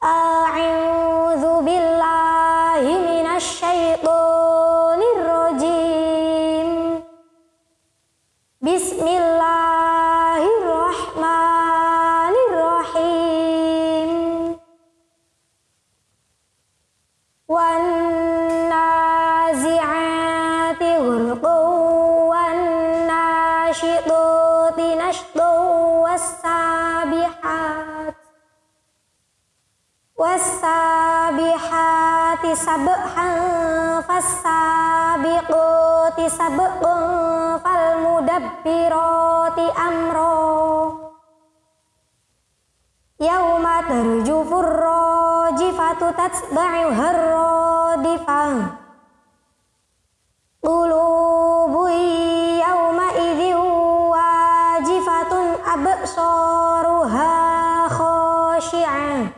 Uh, wasabihati sabhan fasabiqati sabqun falmudabbirati amro. Yauma tarjufur rajifatu tatba'u harradifah yau yauma idhin wajifatun absaruha khashi'ah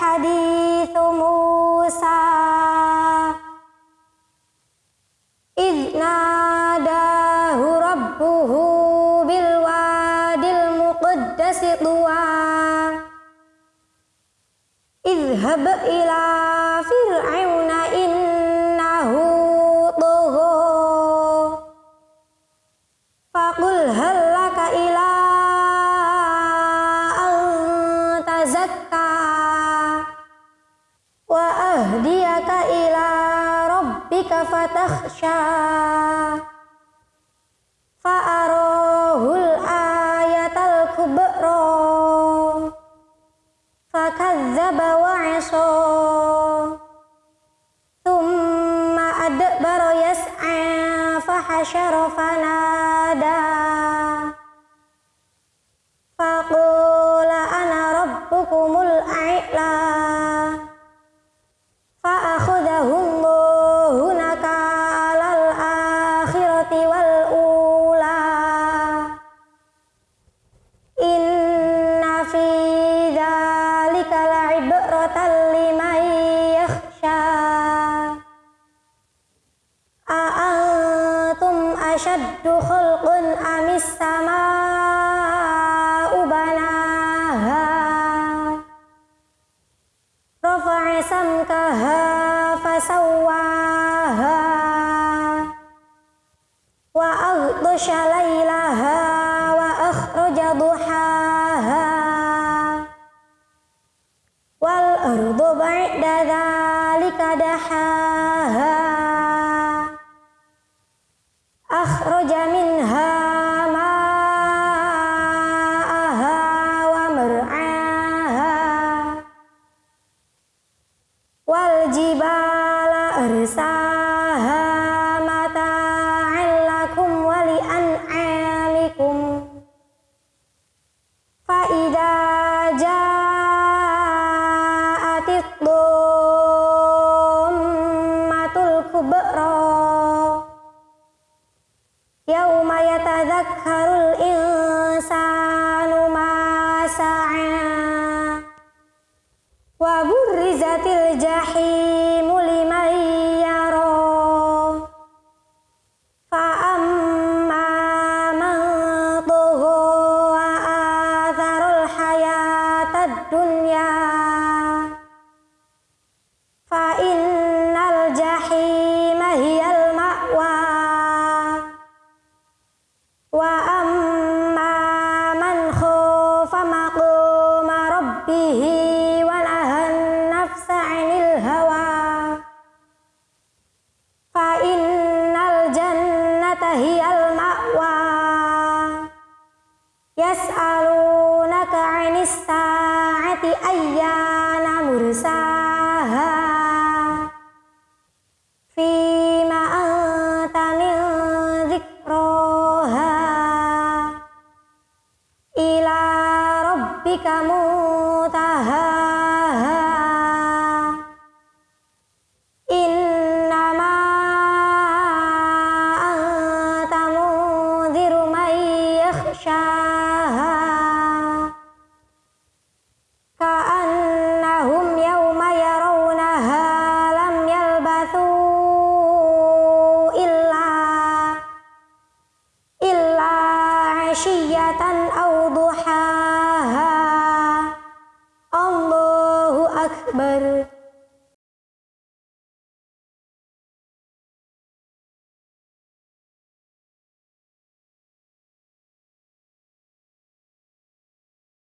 حديث موسى. إذ ناداه ربه بالواد المقدس طوى. إذهب إلى وأهديك إلى ربك فتخشى. فأراه الآية الكبرى. فكذب وعصى. ثم أدبر يسعى فحشر فنادى. لمن يخشى. أأنتم أشد خلق أم السماء بناها؟ رفع سمكها فسواها. وأغطش ليلها وأخرج ضحاها. ba'da dhalika dahaha akhraja minha ma'aha wa mar'aha. Wal jibala arsaha يوم يتذكر الإنسان ما سعى وبرزت الجحيم لمن يرى فأما من طغى وآثر الحياة الدنيا yas'alunaka 'anis sa'ati ayyana mursaha fima dzikroha ila rabbika mutahaha